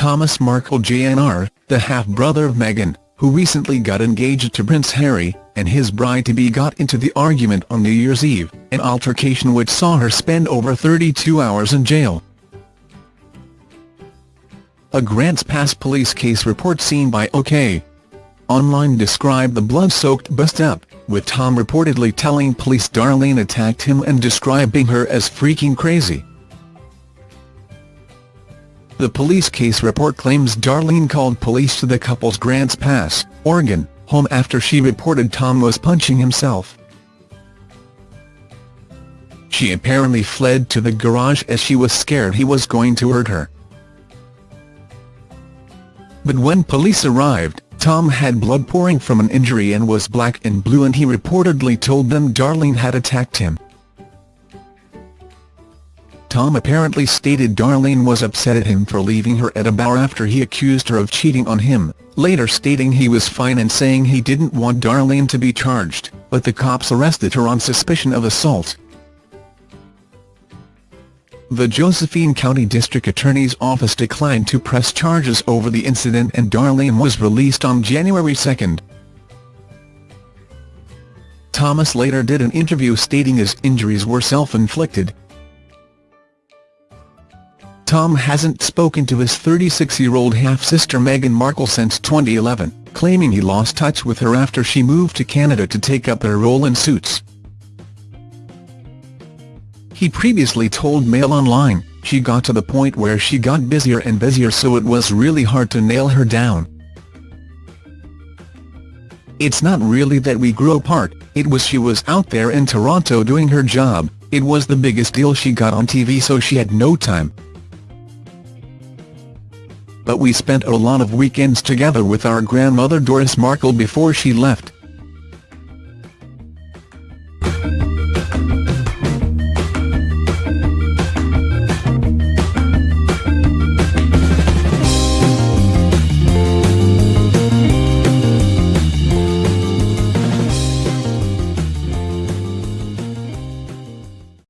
Thomas Markle Jr., the half-brother of Meghan, who recently got engaged to Prince Harry, and his bride-to-be got into the argument on New Year's Eve, an altercation which saw her spend over 32 hours in jail. A Grants Pass police case report seen by OK. Online described the blood-soaked bust-up, with Tom reportedly telling police Darlene attacked him and describing her as freaking crazy. The police case report claims Darlene called police to the couple's Grants Pass, Oregon, home after she reported Tom was punching himself. She apparently fled to the garage as she was scared he was going to hurt her. But when police arrived, Tom had blood pouring from an injury and was black and blue and he reportedly told them Darlene had attacked him. Tom apparently stated Darlene was upset at him for leaving her at a bar after he accused her of cheating on him, later stating he was fine and saying he didn't want Darlene to be charged, but the cops arrested her on suspicion of assault. The Josephine County District Attorney's Office declined to press charges over the incident and Darlene was released on January 2. Thomas later did an interview stating his injuries were self-inflicted, Tom hasn't spoken to his 36-year-old half-sister Meghan Markle since 2011, claiming he lost touch with her after she moved to Canada to take up her role in Suits. He previously told Mail Online, she got to the point where she got busier and busier so it was really hard to nail her down. It's not really that we grew apart, it was she was out there in Toronto doing her job, it was the biggest deal she got on TV so she had no time, but we spent a lot of weekends together with our grandmother Doris Markle before she left.